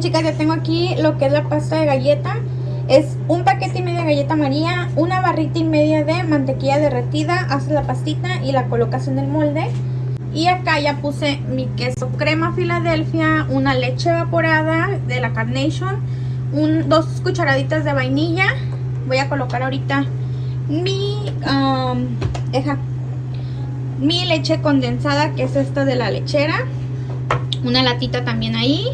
Chicas, ya tengo aquí lo que es la pasta de galleta. Es un paquete y medio de galleta maría, una barrita y media de mantequilla derretida, haces la pastita y la colocas en el molde. Y acá ya puse mi queso crema Filadelfia, una leche evaporada de la Carnation, un, dos cucharaditas de vainilla. Voy a colocar ahorita mi, um, mi leche condensada, que es esta de la lechera. Una latita también ahí.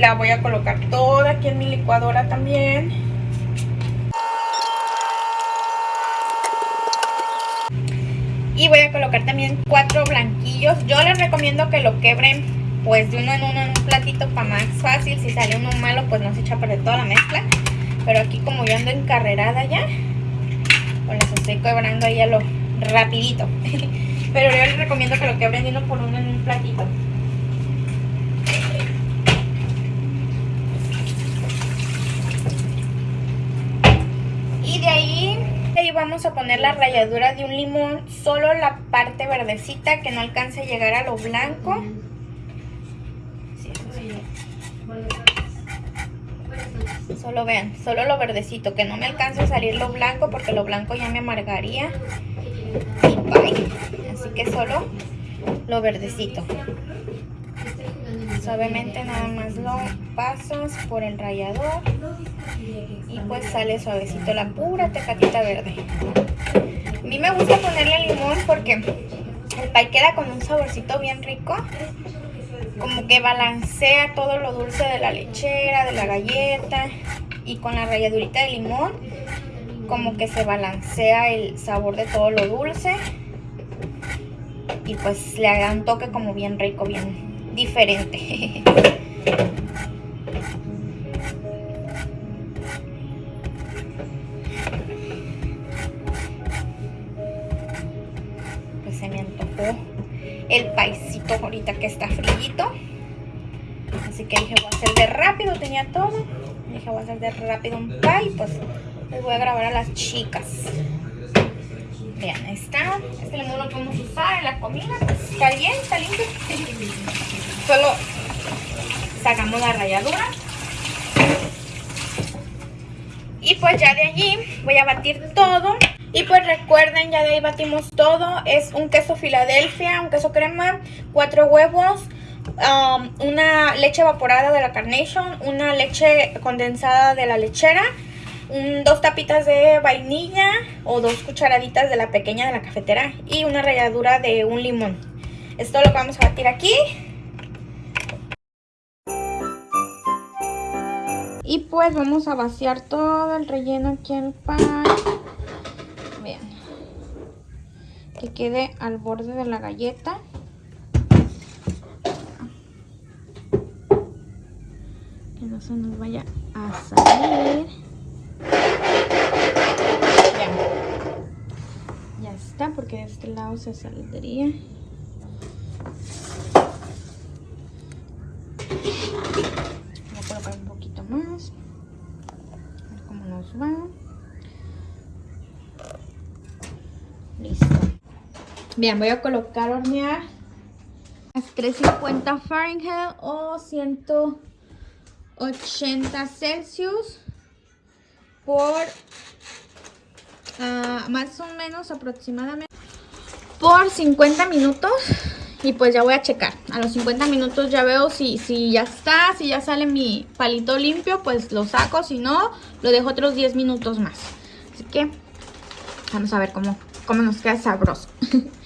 La voy a colocar toda aquí en mi licuadora también. Y voy a colocar también cuatro blanquillos. Yo les recomiendo que lo quebren pues de uno en uno en un platito para más fácil. Si sale uno malo pues no se echa a perder toda la mezcla. Pero aquí como yo ando encarrerada ya, pues las estoy quebrando ahí a lo rapidito. Pero yo les recomiendo que lo quebren de uno por uno en un platito. Y de ahí, ahí vamos a poner la ralladura de un limón, solo la parte verdecita que no alcance a llegar a lo blanco. Solo vean, solo lo verdecito, que no me alcance a salir lo blanco porque lo blanco ya me amargaría. Así que solo lo verdecito. Suavemente nada más lo pasas por el rallador y pues sale suavecito la pura tecatita verde. A mí me gusta ponerle limón porque el pay queda con un saborcito bien rico. Como que balancea todo lo dulce de la lechera, de la galleta y con la ralladurita de limón como que se balancea el sabor de todo lo dulce y pues le da un toque como bien rico, bien diferente. se me antojó el paisito ahorita que está frillito. Así que dije, voy a hacer de rápido, tenía todo. Dije, voy a hacer de rápido un pie, pues les voy a grabar a las chicas. Vean, ahí está. Este limón lo podemos usar en la comida. Está bien, está limpio. Solo sacamos la ralladura. Y pues ya de allí voy a batir todo. Y pues recuerden, ya de ahí batimos todo. Es un queso Filadelfia, un queso crema, cuatro huevos, um, una leche evaporada de la Carnation, una leche condensada de la lechera dos tapitas de vainilla o dos cucharaditas de la pequeña de la cafetera y una ralladura de un limón. Esto es lo vamos a batir aquí. Y pues vamos a vaciar todo el relleno aquí en pan. Que quede al borde de la galleta. Que no se nos vaya a salir. porque de este lado se saldría. Voy a colocar un poquito más. A ver cómo nos va. Listo. Bien, voy a colocar hornear a 350 Fahrenheit o 180 Celsius por más o menos aproximadamente por 50 minutos y pues ya voy a checar. A los 50 minutos ya veo si, si ya está, si ya sale mi palito limpio, pues lo saco. Si no, lo dejo otros 10 minutos más. Así que vamos a ver cómo, cómo nos queda sabroso.